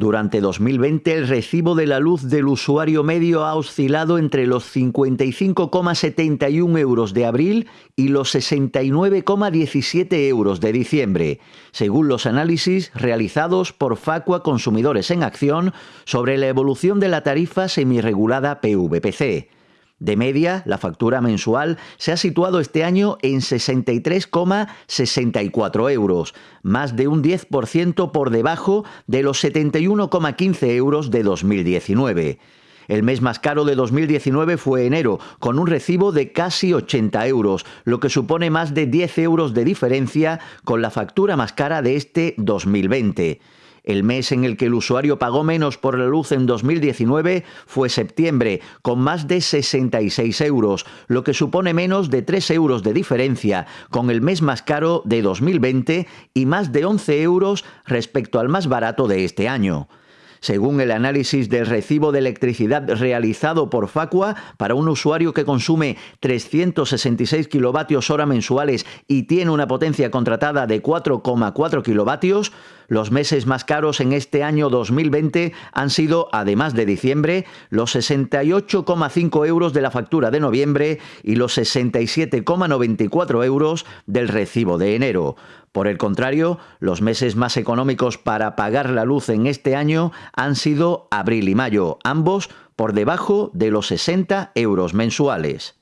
Durante 2020 el recibo de la luz del usuario medio ha oscilado entre los 55,71 euros de abril y los 69,17 euros de diciembre, según los análisis realizados por Facua Consumidores en Acción sobre la evolución de la tarifa semirregulada PVPC. De media, la factura mensual se ha situado este año en 63,64 euros, más de un 10% por debajo de los 71,15 euros de 2019. El mes más caro de 2019 fue enero, con un recibo de casi 80 euros, lo que supone más de 10 euros de diferencia con la factura más cara de este 2020. El mes en el que el usuario pagó menos por la luz en 2019 fue septiembre, con más de 66 euros, lo que supone menos de 3 euros de diferencia con el mes más caro de 2020 y más de 11 euros respecto al más barato de este año. Según el análisis del recibo de electricidad realizado por Facua, para un usuario que consume 366 kilovatios hora mensuales y tiene una potencia contratada de 4,4 kilovatios, los meses más caros en este año 2020 han sido, además de diciembre, los 68,5 euros de la factura de noviembre y los 67,94 euros del recibo de enero. Por el contrario, los meses más económicos para pagar la luz en este año han sido abril y mayo, ambos por debajo de los 60 euros mensuales.